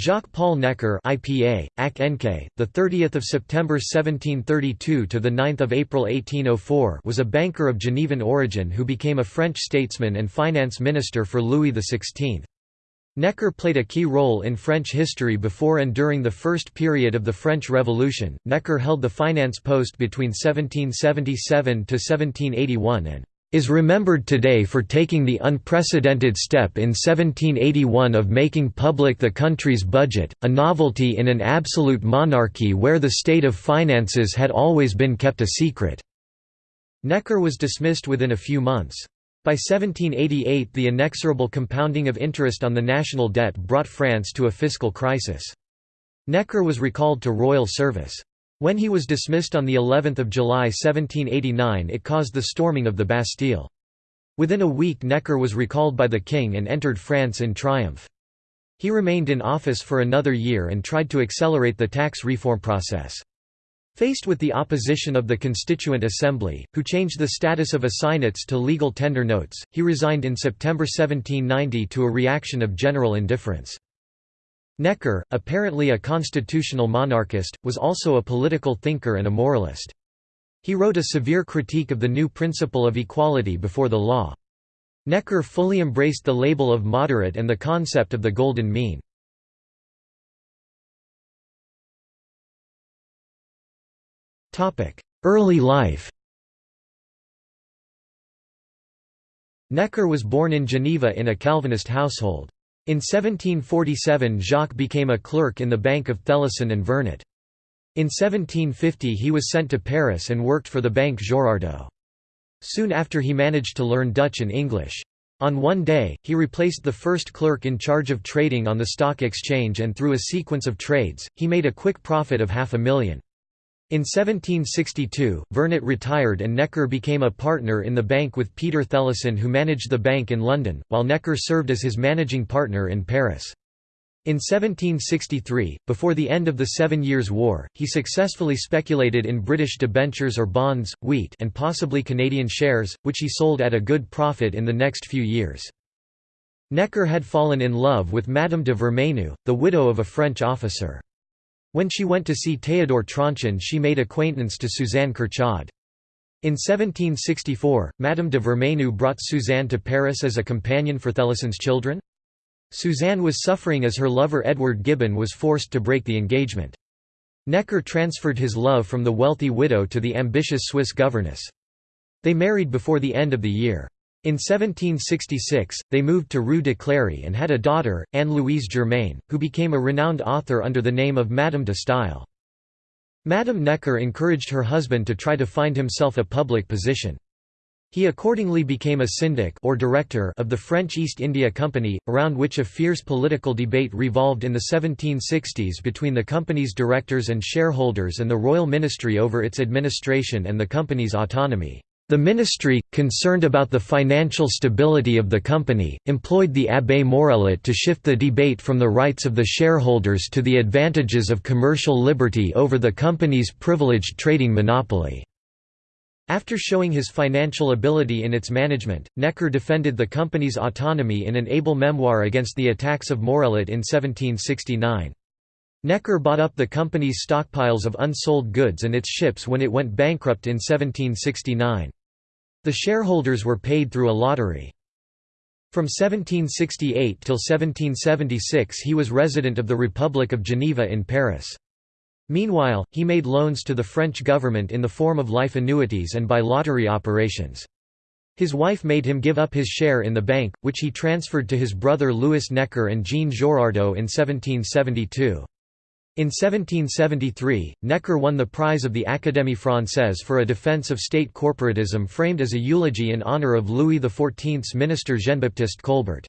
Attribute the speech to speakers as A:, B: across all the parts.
A: Jacques-Paul Necker IPA, AC the 30th of September 1732 to the 9th of April 1804 was a banker of Genevan origin who became a French statesman and finance minister for Louis XVI. Necker played a key role in French history before and during the first period of the French Revolution. Necker held the finance post between 1777 to 1781 and is remembered today for taking the unprecedented step in 1781 of making public the country's budget, a novelty in an absolute monarchy where the state of finances had always been kept a secret." Necker was dismissed within a few months. By 1788 the inexorable compounding of interest on the national debt brought France to a fiscal crisis. Necker was recalled to royal service. When he was dismissed on the 11th of July 1789 it caused the storming of the Bastille. Within a week Necker was recalled by the king and entered France in triumph. He remained in office for another year and tried to accelerate the tax reform process. Faced with the opposition of the Constituent Assembly, who changed the status of assignats to legal tender notes, he resigned in September 1790 to a reaction of general indifference. Necker, apparently a constitutional monarchist, was also a political thinker and a moralist. He wrote a severe critique of the new principle of equality before the law. Necker fully embraced the label of moderate and the concept of the golden mean. Early life Necker was born in Geneva in a Calvinist household. In 1747 Jacques became a clerk in the Bank of Thellusson and Vernet. In 1750 he was sent to Paris and worked for the Bank Girardot. Soon after he managed to learn Dutch and English. On one day, he replaced the first clerk in charge of trading on the stock exchange and through a sequence of trades, he made a quick profit of half a million. In 1762, Vernet retired and Necker became a partner in the bank with Peter Thellusson who managed the bank in London, while Necker served as his managing partner in Paris. In 1763, before the end of the Seven Years' War, he successfully speculated in British debentures or bonds, wheat and possibly Canadian shares, which he sold at a good profit in the next few years. Necker had fallen in love with Madame de Vermenoux, the widow of a French officer. When she went to see Théodore Tronchin she made acquaintance to Suzanne Curchod. In 1764, Madame de Vermenoux brought Suzanne to Paris as a companion for Thellusson's children. Suzanne was suffering as her lover Edward Gibbon was forced to break the engagement. Necker transferred his love from the wealthy widow to the ambitious Swiss governess. They married before the end of the year. In 1766, they moved to Rue de Cléry and had a daughter, Anne-Louise Germaine, who became a renowned author under the name of Madame de Staël. Madame Necker encouraged her husband to try to find himself a public position. He accordingly became a syndic or director of the French East India Company, around which a fierce political debate revolved in the 1760s between the company's directors and shareholders and the royal ministry over its administration and the company's autonomy. The ministry, concerned about the financial stability of the company, employed the Abbé Morellet to shift the debate from the rights of the shareholders to the advantages of commercial liberty over the company's privileged trading monopoly. After showing his financial ability in its management, Necker defended the company's autonomy in an able memoir against the attacks of Morellet in 1769. Necker bought up the company's stockpiles of unsold goods and its ships when it went bankrupt in 1769. The shareholders were paid through a lottery. From 1768 till 1776 he was resident of the Republic of Geneva in Paris. Meanwhile, he made loans to the French government in the form of life annuities and by lottery operations. His wife made him give up his share in the bank, which he transferred to his brother Louis Necker and Jean Girardot in 1772. In 1773, Necker won the prize of the Académie Française for a defense of state corporatism framed as a eulogy in honor of Louis XIV's minister Jean-Baptiste Colbert.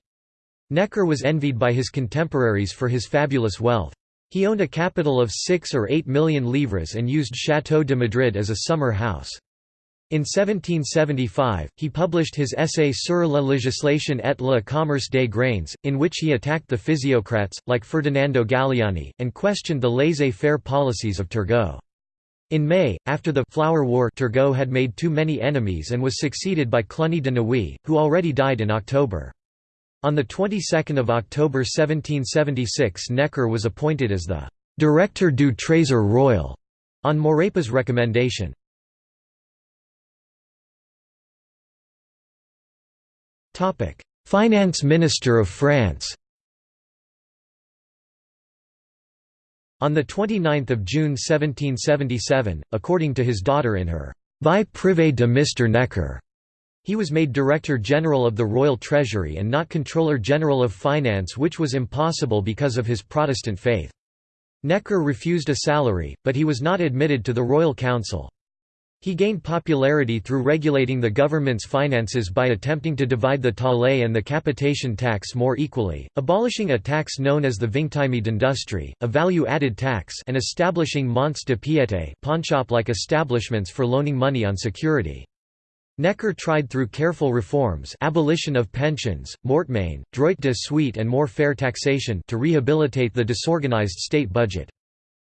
A: Necker was envied by his contemporaries for his fabulous wealth. He owned a capital of 6 or 8 million livres and used Château de Madrid as a summer house. In 1775, he published his essay Sur la législation et le commerce des grains, in which he attacked the physiocrats, like Ferdinando Galiani, and questioned the laissez-faire policies of Turgot. In May, after the «Flower War» Turgot had made too many enemies and was succeeded by Cluny de Nouilly, who already died in October. On the 22nd of October 1776 Necker was appointed as the «Directeur du Trésor Royal» on Maurepas' recommendation. Finance Minister of France On 29 June 1777, according to his daughter in her «Vie privée de Mr. Necker», he was made Director General of the Royal Treasury and not Controller General of Finance which was impossible because of his Protestant faith. Necker refused a salary, but he was not admitted to the Royal Council. He gained popularity through regulating the government's finances by attempting to divide the taille and the capitation tax more equally, abolishing a tax known as the vingtieme d'industrie, a value-added tax and establishing monts de piété pawnshop-like establishments for loaning money on security. Necker tried through careful reforms abolition of pensions, mortmain, droit de suite and more fair taxation to rehabilitate the disorganized state budget.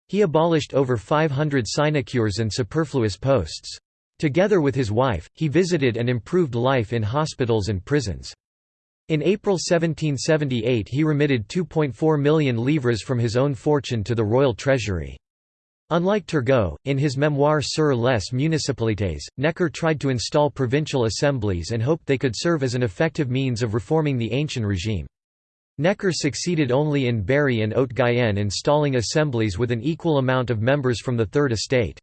A: He abolished over 500 sinecures and superfluous posts. Together with his wife, he visited and improved life in hospitals and prisons. In April 1778 he remitted 2.4 million livres from his own fortune to the royal treasury. Unlike Turgot, in his memoir Sur les municipalités, Necker tried to install provincial assemblies and hoped they could serve as an effective means of reforming the ancient regime. Necker succeeded only in Berry and Haute-Guyenne installing assemblies with an equal amount of members from the Third Estate.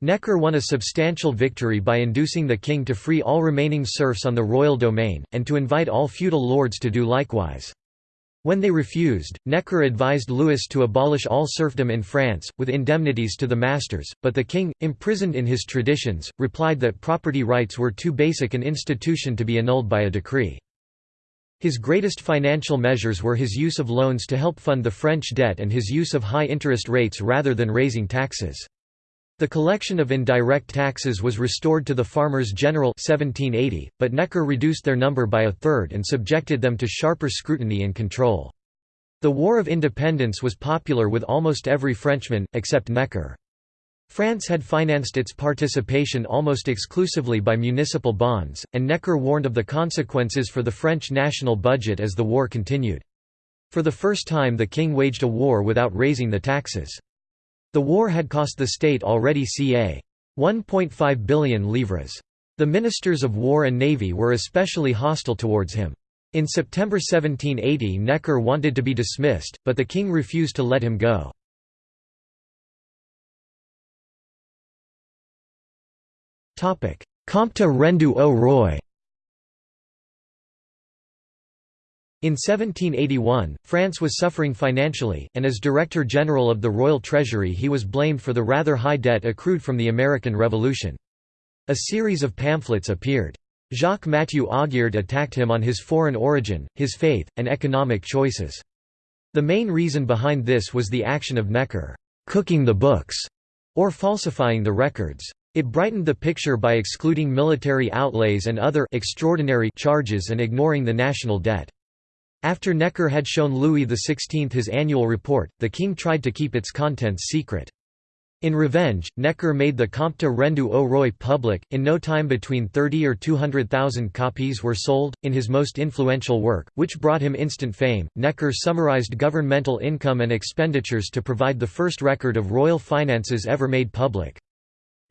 A: Necker won a substantial victory by inducing the king to free all remaining serfs on the royal domain, and to invite all feudal lords to do likewise. When they refused, Necker advised Louis to abolish all serfdom in France, with indemnities to the masters, but the king, imprisoned in his traditions, replied that property rights were too basic an institution to be annulled by a decree. His greatest financial measures were his use of loans to help fund the French debt and his use of high interest rates rather than raising taxes. The collection of indirect taxes was restored to the Farmers General 1780, but Necker reduced their number by a third and subjected them to sharper scrutiny and control. The War of Independence was popular with almost every Frenchman, except Necker. France had financed its participation almost exclusively by municipal bonds, and Necker warned of the consequences for the French national budget as the war continued. For the first time the king waged a war without raising the taxes. The war had cost the state already ca. 1.5 billion livres. The ministers of war and navy were especially hostile towards him. In September 1780 Necker wanted to be dismissed, but the king refused to let him go. Compte Rendu au Roi In 1781, France was suffering financially, and as Director General of the Royal Treasury he was blamed for the rather high debt accrued from the American Revolution. A series of pamphlets appeared. Jacques-Mathieu Augeard attacked him on his foreign origin, his faith, and economic choices. The main reason behind this was the action of Necker, "'cooking the books' or falsifying the records. It brightened the picture by excluding military outlays and other extraordinary charges and ignoring the national debt. After Necker had shown Louis XVI his annual report, the king tried to keep its contents secret. In revenge, Necker made the Compte Rendu au Roi public. In no time, between 30 or 200,000 copies were sold. In his most influential work, which brought him instant fame, Necker summarized governmental income and expenditures to provide the first record of royal finances ever made public.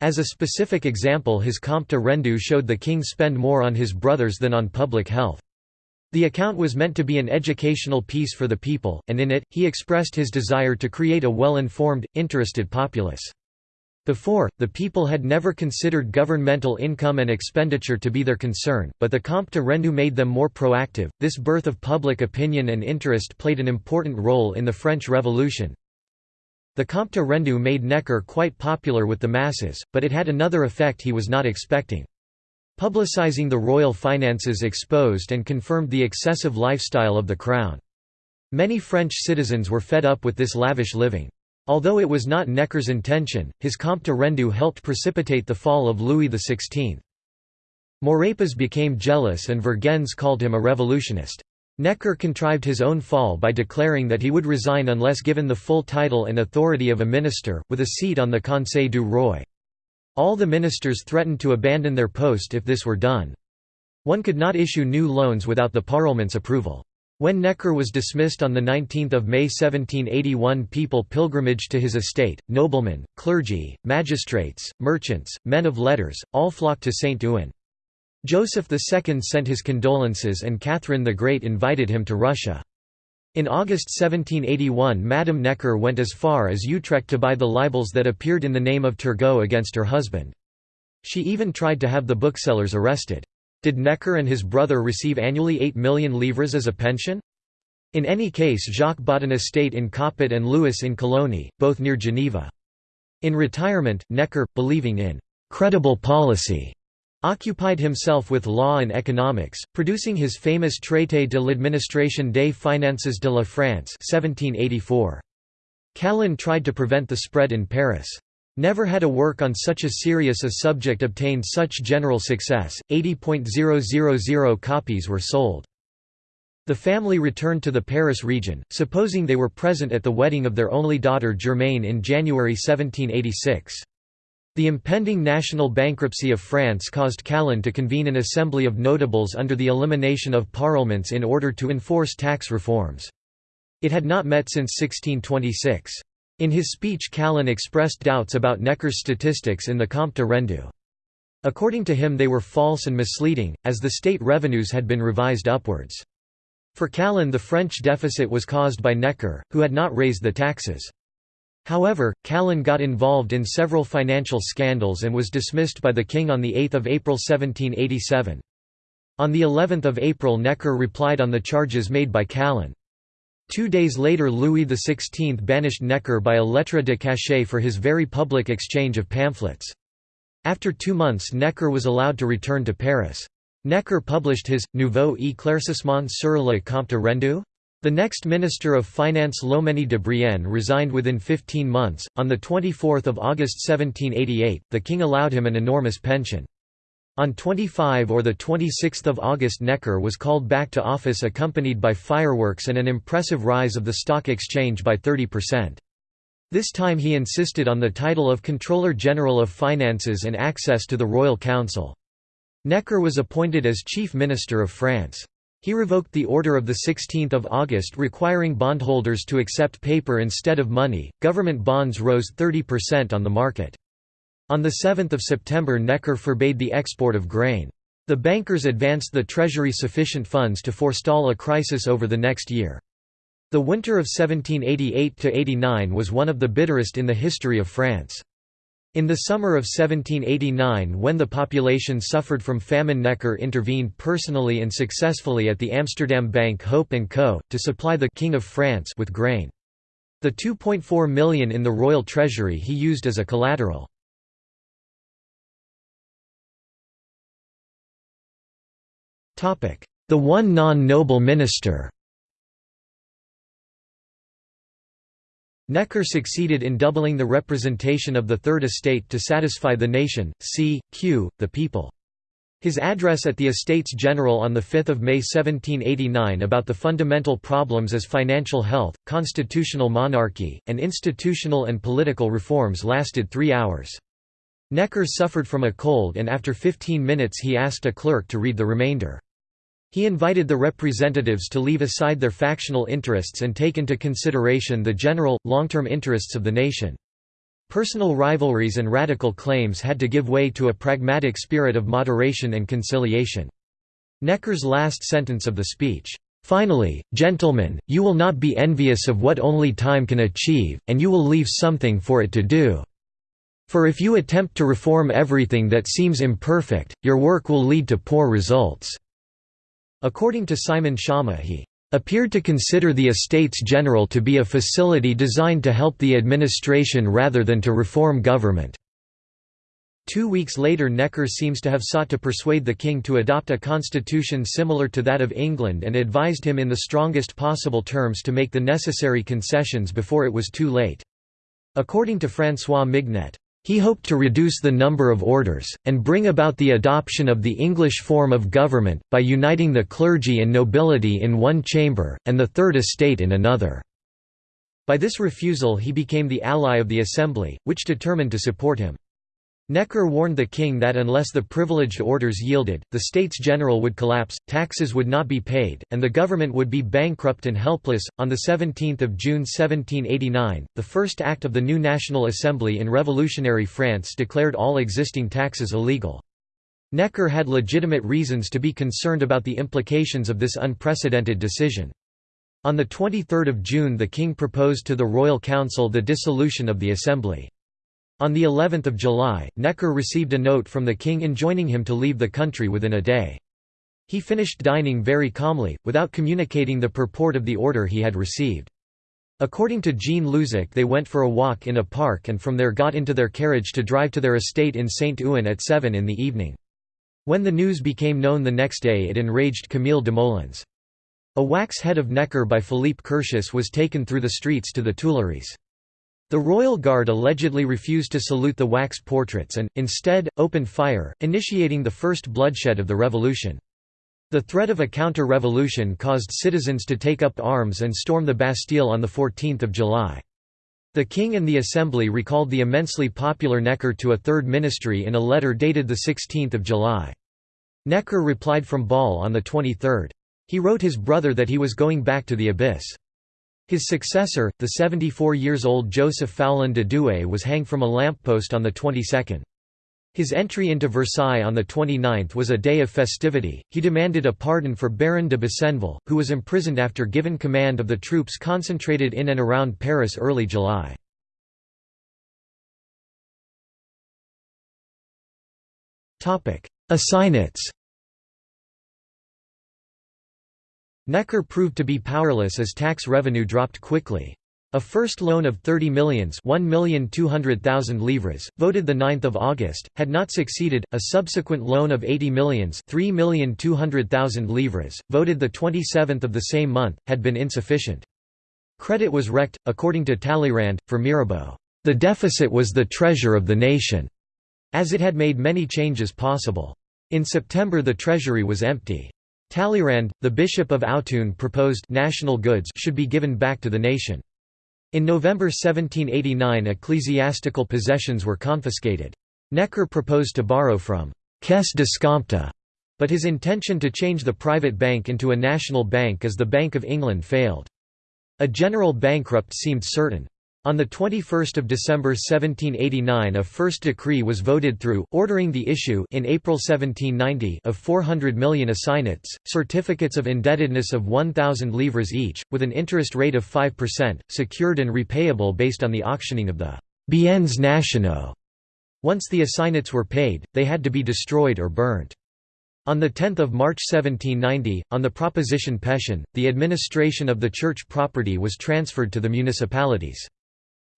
A: As a specific example, his Compte Rendu showed the king spend more on his brothers than on public health. The account was meant to be an educational piece for the people, and in it, he expressed his desire to create a well-informed, interested populace. Before, the people had never considered governmental income and expenditure to be their concern, but the Compte Rendu made them more proactive. This birth of public opinion and interest played an important role in the French Revolution. The Compte Rendu made Necker quite popular with the masses, but it had another effect he was not expecting. Publicizing the royal finances exposed and confirmed the excessive lifestyle of the crown. Many French citizens were fed up with this lavish living. Although it was not Necker's intention, his Compte Rendu helped precipitate the fall of Louis XVI. Maurepas became jealous and Vergennes called him a revolutionist. Necker contrived his own fall by declaring that he would resign unless given the full title and authority of a minister, with a seat on the Conseil du Roi. All the ministers threatened to abandon their post if this were done. One could not issue new loans without the Parliament's approval. When Necker was dismissed on 19 May 1781 people pilgrimaged to his estate, noblemen, clergy, magistrates, merchants, men of letters, all flocked to St. Ouen. Joseph II sent his condolences and Catherine the Great invited him to Russia. In August 1781 Madame Necker went as far as Utrecht to buy the libels that appeared in the name of Turgot against her husband. She even tried to have the booksellers arrested. Did Necker and his brother receive annually 8 million livres as a pension? In any case Jacques bought an estate in Coppet and Louis in Cologny, both near Geneva. In retirement, Necker, believing in «credible policy», occupied himself with law and economics, producing his famous Traité de l'administration des finances de la France 1784. Calonne tried to prevent the spread in Paris. Never had a work on such a serious a subject obtained such general success, 80.000 copies were sold. The family returned to the Paris region, supposing they were present at the wedding of their only daughter Germaine in January 1786. The impending national bankruptcy of France caused Calonne to convene an assembly of notables under the elimination of parlements in order to enforce tax reforms. It had not met since 1626. In his speech Calonne expressed doubts about Necker's statistics in the Compte Rendu. According to him they were false and misleading, as the state revenues had been revised upwards. For Calonne the French deficit was caused by Necker, who had not raised the taxes. However, Calonne got involved in several financial scandals and was dismissed by the king on 8 April 1787. On the 11th of April Necker replied on the charges made by Calonne. Two days later Louis XVI banished Necker by a lettre de cachet for his very public exchange of pamphlets. After two months Necker was allowed to return to Paris. Necker published his, Nouveau éclaircissement sur le compte rendu? The next Minister of Finance Loménie de Brienne resigned within 15 months. On 24 August 1788, the king allowed him an enormous pension. On 25 or 26 August Necker was called back to office accompanied by fireworks and an impressive rise of the stock exchange by 30%. This time he insisted on the title of Controller General of Finances and access to the Royal Council. Necker was appointed as Chief Minister of France. He revoked the order of 16 August requiring bondholders to accept paper instead of money. Government bonds rose 30% on the market. On 7 September Necker forbade the export of grain. The bankers advanced the treasury sufficient funds to forestall a crisis over the next year. The winter of 1788–89 was one of the bitterest in the history of France. In the summer of 1789 when the population suffered from famine Necker intervened personally and successfully at the Amsterdam bank Hope & Co., to supply the King of France with grain. The 2.4 million in the royal treasury he used as a collateral. The one non-noble minister Necker succeeded in doubling the representation of the Third Estate to satisfy the nation, c. q. the people. His address at the Estates General on 5 May 1789 about the fundamental problems as financial health, constitutional monarchy, and institutional and political reforms lasted three hours. Necker suffered from a cold and after 15 minutes he asked a clerk to read the remainder. He invited the representatives to leave aside their factional interests and take into consideration the general, long-term interests of the nation. Personal rivalries and radical claims had to give way to a pragmatic spirit of moderation and conciliation. Necker's last sentence of the speech, "'Finally, gentlemen, you will not be envious of what only time can achieve, and you will leave something for it to do. For if you attempt to reform everything that seems imperfect, your work will lead to poor results.' According to Simon Schama he appeared to consider the Estates General to be a facility designed to help the administration rather than to reform government. Two weeks later Necker seems to have sought to persuade the king to adopt a constitution similar to that of England and advised him in the strongest possible terms to make the necessary concessions before it was too late. According to François Mignet, he hoped to reduce the number of orders, and bring about the adoption of the English form of government, by uniting the clergy and nobility in one chamber, and the Third Estate in another. By this refusal he became the ally of the Assembly, which determined to support him. Necker warned the king that unless the privileged orders yielded, the States General would collapse, taxes would not be paid, and the government would be bankrupt and helpless. On 17 June 1789, the first act of the new National Assembly in revolutionary France declared all existing taxes illegal. Necker had legitimate reasons to be concerned about the implications of this unprecedented decision. On 23 June the king proposed to the Royal Council the dissolution of the Assembly. On the 11th of July, Necker received a note from the king enjoining him to leave the country within a day. He finished dining very calmly, without communicating the purport of the order he had received. According to Jean Luzac they went for a walk in a park and from there got into their carriage to drive to their estate in Saint-Ouen at 7 in the evening. When the news became known the next day it enraged Camille Desmoulins. A wax head of Necker by Philippe Curtius was taken through the streets to the Tuileries. The Royal Guard allegedly refused to salute the wax portraits and, instead, opened fire, initiating the first bloodshed of the revolution. The threat of a counter-revolution caused citizens to take up arms and storm the Bastille on 14 July. The King and the Assembly recalled the immensely popular Necker to a third ministry in a letter dated 16 July. Necker replied from Bâle on the 23rd. He wrote his brother that he was going back to the abyss. His successor, the 74 years old Joseph Foulon de Douai was hanged from a lamppost on the 22nd. His entry into Versailles on the 29th was a day of festivity. He demanded a pardon for Baron de Besenval, who was imprisoned after given command of the troops concentrated in and around Paris early July. Assignats Necker proved to be powerless as tax revenue dropped quickly. A first loan of 30 millions livres, voted 9 August, had not succeeded, a subsequent loan of 80 millions livres, voted 27 of the same month, had been insufficient. Credit was wrecked, according to Talleyrand, for Mirabeau, "...the deficit was the treasure of the nation", as it had made many changes possible. In September the treasury was empty. Talleyrand, the Bishop of Autun proposed national goods should be given back to the nation. In November 1789 ecclesiastical possessions were confiscated. Necker proposed to borrow from «caisse d'escompte», but his intention to change the private bank into a national bank as the Bank of England failed. A general bankrupt seemed certain. On 21 December 1789 a first decree was voted through, ordering the issue in April 1790 of 400 million assignats, certificates of indebtedness of 1,000 livres each, with an interest rate of 5%, secured and repayable based on the auctioning of the «biens nationaux». Once the assignats were paid, they had to be destroyed or burnt. On 10 March 1790, on the proposition Pétion, the administration of the church property was transferred to the municipalities.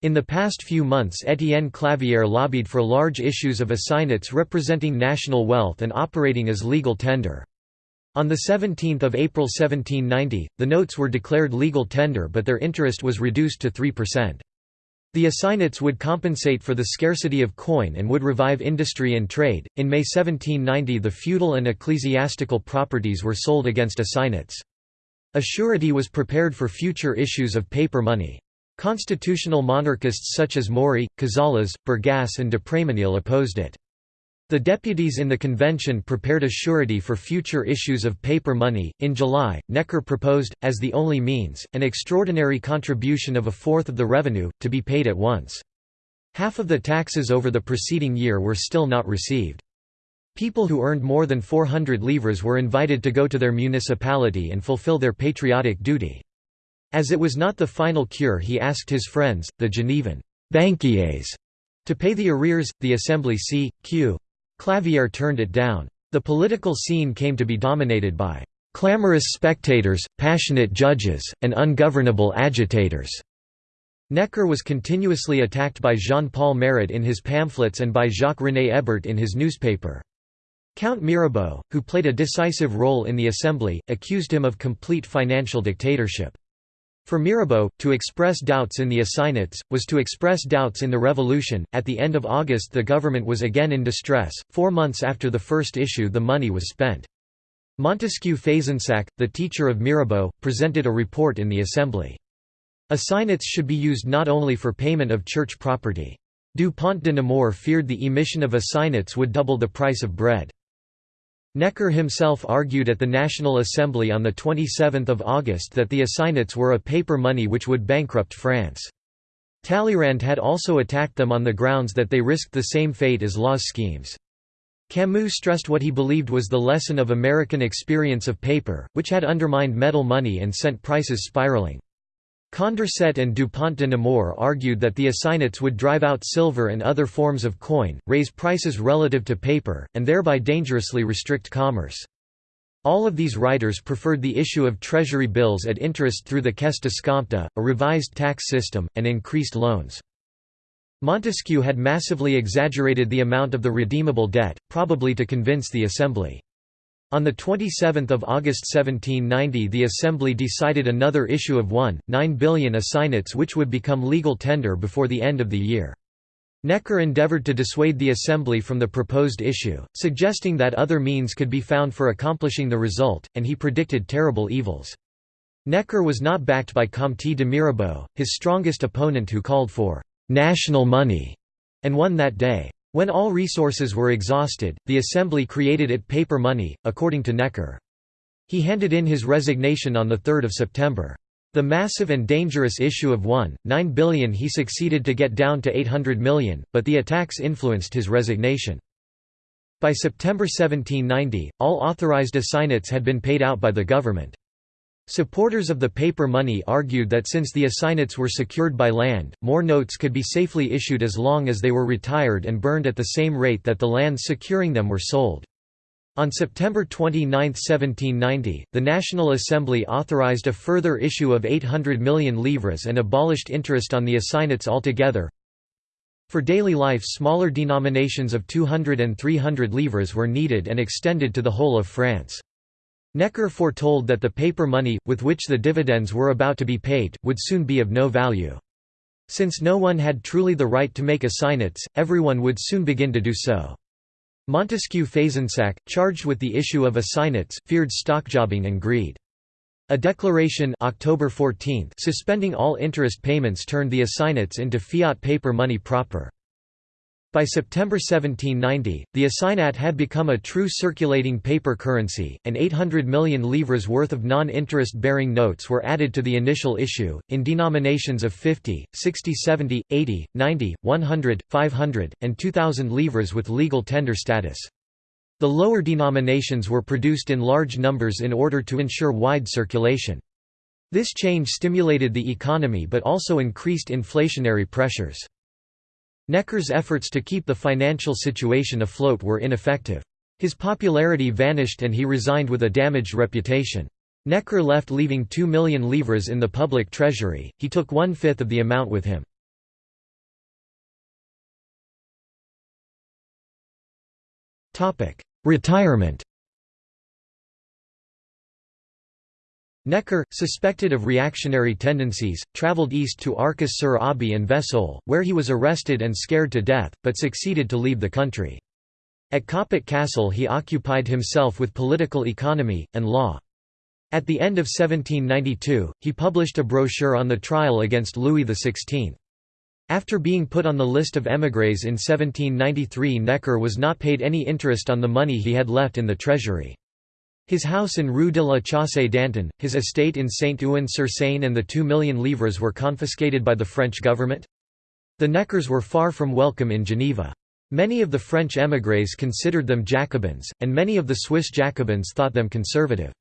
A: In the past few months Étienne Clavière lobbied for large issues of assignats representing national wealth and operating as legal tender. On 17 April 1790, the notes were declared legal tender but their interest was reduced to 3%. The assignats would compensate for the scarcity of coin and would revive industry and trade. In May 1790, the feudal and ecclesiastical properties were sold against assignats. A surety was prepared for future issues of paper money. Constitutional monarchists such as Maury, Cazalès, Bergasse and de Prémenil opposed it. The deputies in the convention prepared a surety for future issues of paper money. In July, Necker proposed, as the only means, an extraordinary contribution of a fourth of the revenue, to be paid at once. Half of the taxes over the preceding year were still not received. People who earned more than 400 livres were invited to go to their municipality and fulfill their patriotic duty. As it was not the final cure he asked his friends, the Genevan «banquiers», to pay the arrears, the Assembly c. q. Clavière turned it down. The political scene came to be dominated by «clamorous spectators, passionate judges, and ungovernable agitators». Necker was continuously attacked by Jean-Paul Marat in his pamphlets and by Jacques-René Hébert in his newspaper. Count Mirabeau, who played a decisive role in the Assembly, accused him of complete financial dictatorship. For Mirabeau, to express doubts in the assignats, was to express doubts in the revolution. At the end of August, the government was again in distress. Four months after the first issue, the money was spent. Montesquiou Fezensac, the teacher of Mirabeau, presented a report in the assembly. Assignats should be used not only for payment of church property. Dupont de Nemours feared the emission of assignats would double the price of bread. Necker himself argued at the National Assembly on 27 August that the assignats were a paper money which would bankrupt France. Talleyrand had also attacked them on the grounds that they risked the same fate as Law's schemes. Camus stressed what he believed was the lesson of American experience of paper, which had undermined metal money and sent prices spiraling. Condorcet and Dupont de Nemours argued that the assignats would drive out silver and other forms of coin, raise prices relative to paper, and thereby dangerously restrict commerce. All of these writers preferred the issue of treasury bills at interest through the caisse d'escompte, a revised tax system, and increased loans. Montesquiou had massively exaggerated the amount of the redeemable debt, probably to convince the Assembly. On 27 August 1790 the Assembly decided another issue of 1.9 billion assignats which would become legal tender before the end of the year. Necker endeavored to dissuade the Assembly from the proposed issue, suggesting that other means could be found for accomplishing the result, and he predicted terrible evils. Necker was not backed by Comte de Mirabeau, his strongest opponent who called for national money, and won that day. When all resources were exhausted, the Assembly created it paper money, according to Necker. He handed in his resignation on 3 September. The massive and dangerous issue of 1.9 billion he succeeded to get down to 800 million, but the attacks influenced his resignation. By September 1790, all authorized assignats had been paid out by the government. Supporters of the paper money argued that since the assignats were secured by land, more notes could be safely issued as long as they were retired and burned at the same rate that the lands securing them were sold. On September 29, 1790, the National Assembly authorized a further issue of 800 million livres and abolished interest on the assignats altogether. For daily life smaller denominations of 200 and 300 livres were needed and extended to the whole of France. Necker foretold that the paper money, with which the dividends were about to be paid, would soon be of no value. Since no one had truly the right to make assignats, everyone would soon begin to do so. Montesquiou Fezensac, charged with the issue of assignats, feared stockjobbing and greed. A declaration October 14 suspending all interest payments turned the assignats into fiat paper money proper. By September 1790, the assignat had become a true circulating paper currency, and 800 million livres worth of non-interest bearing notes were added to the initial issue, in denominations of 50, 60 70, 80, 90, 100, 500, and 2,000 livres with legal tender status. The lower denominations were produced in large numbers in order to ensure wide circulation. This change stimulated the economy but also increased inflationary pressures. Necker's efforts to keep the financial situation afloat were ineffective. His popularity vanished and he resigned with a damaged reputation. Necker left leaving 2 million livres in the public treasury, he took one-fifth of the amount with him. Retirement Necker, suspected of reactionary tendencies, travelled east to Arcis-sur-Aube and Vesoul, where he was arrested and scared to death, but succeeded to leave the country. At Coppet Castle he occupied himself with political economy, and law. At the end of 1792, he published a brochure on the trial against Louis XVI. After being put on the list of émigrés in 1793 Necker was not paid any interest on the money he had left in the treasury. His house in Rue de la Chaussée d'Antin, his estate in Saint-Ouen-sur-Seine and the two million livres were confiscated by the French government. The Neckers were far from welcome in Geneva. Many of the French émigrés considered them Jacobins, and many of the Swiss Jacobins thought them conservative.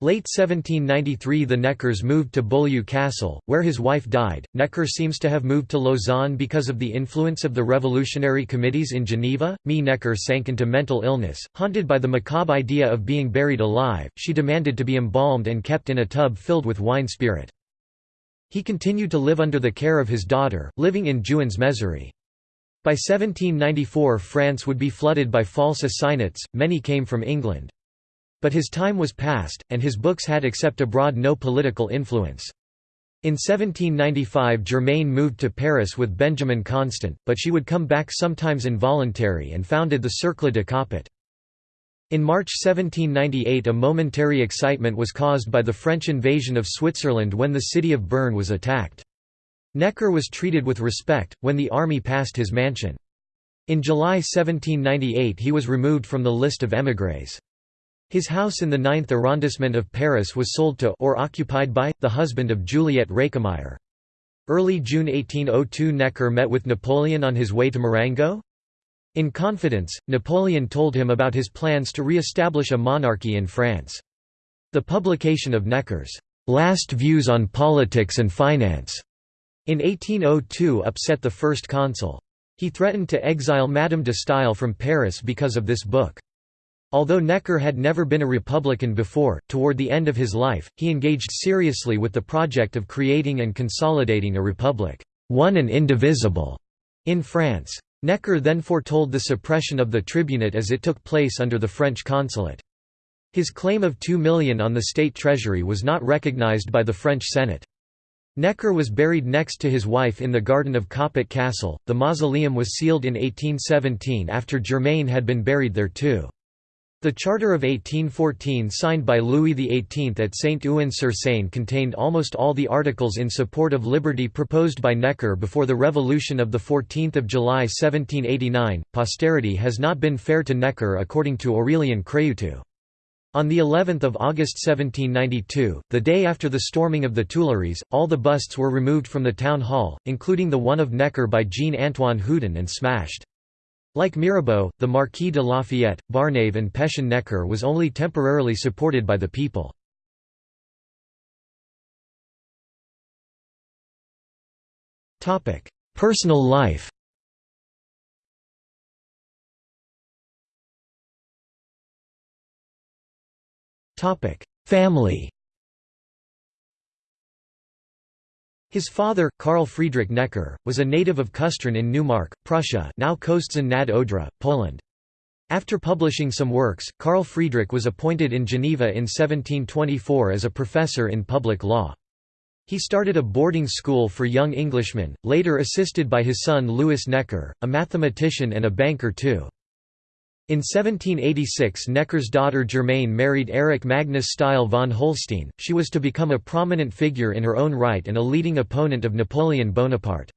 A: Late 1793 the Neckers moved to Beaulieu Castle, where his wife died. Necker seems to have moved to Lausanne because of the influence of the revolutionary committees in Geneva. Me Necker sank into mental illness, haunted by the macabre idea of being buried alive. She demanded to be embalmed and kept in a tub filled with wine spirit. He continued to live under the care of his daughter, living in Jouxtens-Mézery. By 1794 France would be flooded by false assignats, many came from England. But his time was past, and his books had except abroad no political influence. In 1795 Germaine moved to Paris with Benjamin Constant, but she would come back sometimes involuntary and founded the Cercle de Coppet. In March 1798 a momentary excitement was caused by the French invasion of Switzerland when the city of Bern was attacked. Necker was treated with respect, when the army passed his mansion. In July 1798 he was removed from the list of émigrés. His house in the 9th arrondissement of Paris was sold to or occupied by, the husband of Juliette Récamier. Early June 1802 Necker met with Napoleon on his way to Marengo? In confidence, Napoleon told him about his plans to re-establish a monarchy in France. The publication of Necker's last views on politics and finance in 1802 upset the first consul. He threatened to exile Madame de Staël from Paris because of this book. Although Necker had never been a Republican before, toward the end of his life, he engaged seriously with the project of creating and consolidating a republic, one and indivisible, in France. Necker then foretold the suppression of the tribunate as it took place under the French consulate. His claim of two million on the state treasury was not recognized by the French Senate. Necker was buried next to his wife in the garden of Coppet Castle. The mausoleum was sealed in 1817 after Germaine had been buried there too. The Charter of 1814 signed by Louis XVIII at Saint-Ouen-sur-Seine contained almost all the articles in support of liberty proposed by Necker before the Revolution of 14 July 1789. Posterity has not been fair to Necker according to Aurelian Craiutu. On the 11th of August 1792, the day after the storming of the Tuileries, all the busts were removed from the town hall, including the one of Necker by Jean-Antoine Houdon and smashed. Like Mirabeau, the Marquis de Lafayette, Barnave and Pétion Necker was only temporarily supported by the people. Personal life Family His father, Karl Friedrich Necker, was a native of Kustrin in Neumark, Prussia now Kostrzyn nad Odra, Poland. After publishing some works, Karl Friedrich was appointed in Geneva in 1724 as a professor in public law. He started a boarding school for young Englishmen, later assisted by his son Louis Necker, a mathematician and a banker too. In 1786 Necker's daughter Germaine married Erik Magnus Staël von Holstein, she was to become a prominent figure in her own right and a leading opponent of Napoleon Bonaparte.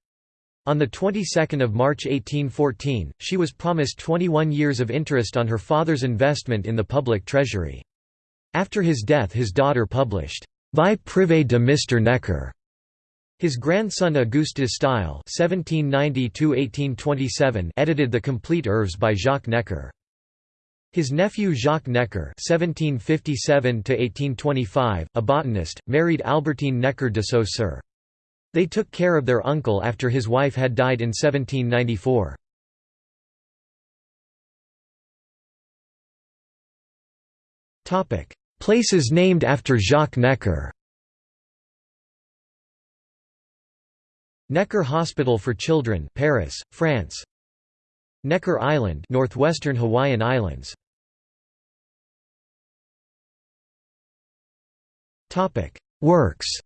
A: On the 22nd of March 1814, she was promised 21 years of interest on her father's investment in the public treasury. After his death his daughter published, Vie privée de Mr. Necker. His grandson Auguste de Staël edited the complete œuvres by Jacques Necker. His nephew Jacques Necker (1757–1825), a botanist, married Albertine Necker de Saussure. They took care of their uncle after his wife had died in 1794. Topic: Places named after Jacques Necker. Necker Hospital for Children, Paris, France. Necker Island, northwestern Hawaiian Islands. Topic: Works.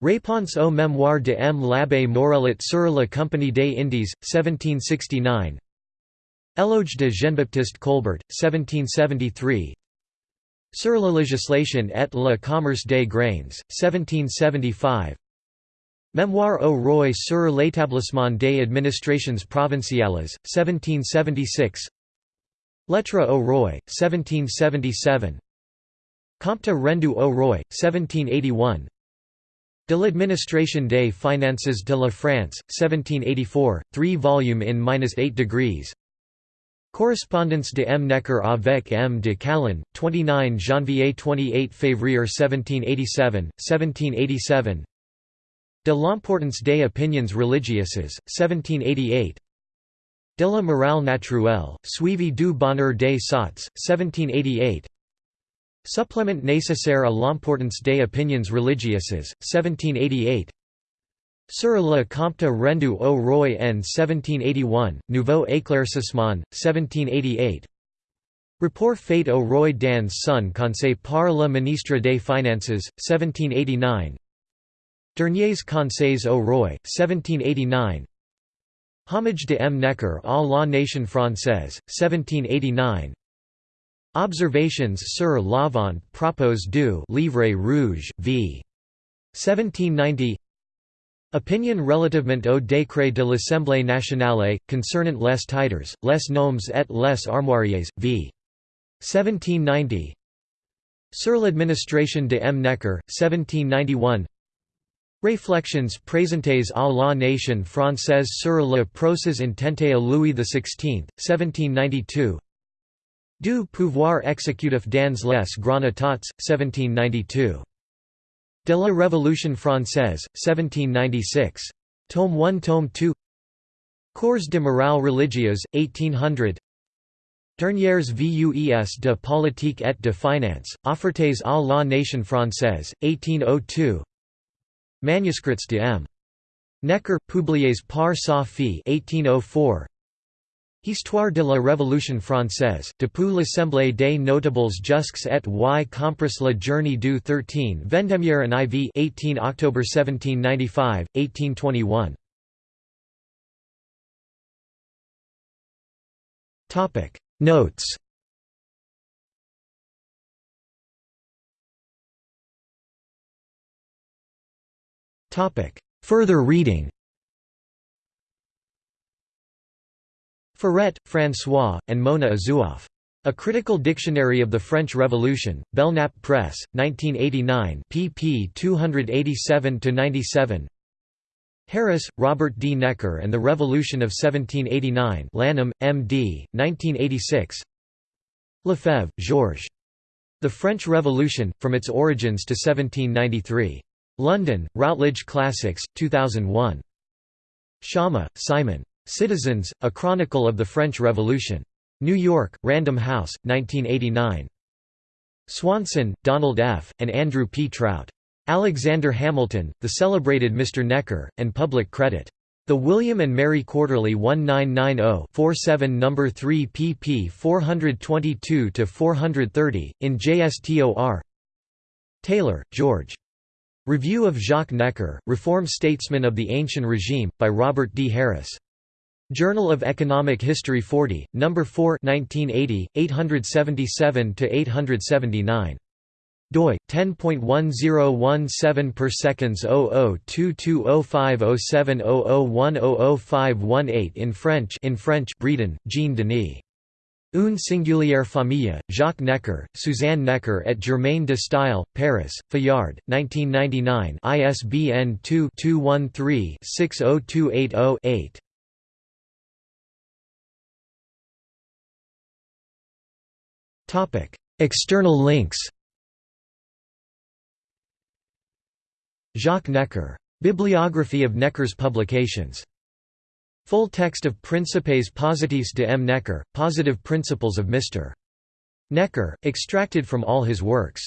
A: Réponse au mémoire de M. l'Abbé Morellet sur la Compagnie des Indes, 1769 Éloge de Jean-Baptiste Colbert, 1773 Sur la législation et le commerce des grains, 1775 Mémoire au roi sur l'établissement des administrations provinciales, 1776 Lettre au roi, 1777 Compte rendu au roi, 1781 De l'administration des finances de la France, 1784, 3 volume in-8 degrees. Correspondence de M. Necker avec M. de Calonne, 29 janvier 28 février 1787, 1787 De l'importance des opinions religieuses, 1788 De la morale naturelle, suivi du bonheur des sots, 1788 Supplément nécessaire à l'importance des opinions religieuses, 1788 Sur le compte rendu au roi en 1781, Nouveau éclaircissement, 1788 Rapport fait au roi dans son conseil par le ministre des Finances, 1789 Derniers conseils au roi, 1789 Homage de M. Necker à la nation française, 1789 Observations sur l'avant propos du Livre rouge, v. 1790 Opinion relativement au décret de l'Assemblée nationale, concernant les titres, les noms et les armoiries, v. 1790 Sur l'administration de M. Necker, 1791 Réflexions présentées à la nation française sur le procès intenté à Louis XVI, 1792 Du pouvoir exécutif dans les grands états, 1792 De la Révolution française, 1796. Tome 1 Tome 2 Cours de morale religieuse, 1800 Dernières vues de politique et de finance, offertes à la nation française, 1802 Manuscrits de M. Necker, publiés par sa fille 1804 Histoire de la Révolution française, depuis l'Assemblée des notables jusques et y compris la journée du 13 Vendémiaire en IV 18 October 1795, 1821. Notes Further reading Furet, François, and Mona Ozouf. A Critical Dictionary of the French Revolution, Belknap Press, 1989 pp 287–97 Harris, Robert D. Necker and the Revolution of 1789 Lanham, M.D., 1986 Lefebvre, Georges. The French Revolution, From Its Origins to 1793. London, Routledge Classics, 2001. Schama, Simon. Citizens, A Chronicle of the French Revolution. New York, Random House, 1989. Swanson, Donald F., and Andrew P. Trout. Alexander Hamilton, The Celebrated Mr. Necker, and Public Credit. The William and Mary Quarterly 1990-47 No. 3 pp 422–430, in JSTOR Taylor, George. Review of Jacques Necker, Reform Statesman of the Ancient Regime, by Robert D. Harris. Journal of Economic History 40, No. 4 1980, 877–879. doi 10.1017 per seconds 0022050700100518 in French in French Bredin Jean Denis Une singulière famille, Jacques Necker, Suzanne Necker et Germaine de Staël, Paris, Fayard, 1999 ISBN 2-213-60280-8 External links Jacques Necker. Bibliography of Necker's publications. Full text of Principes Positifs de M. Necker, Positive Principles of Mr. Necker, extracted from all his works.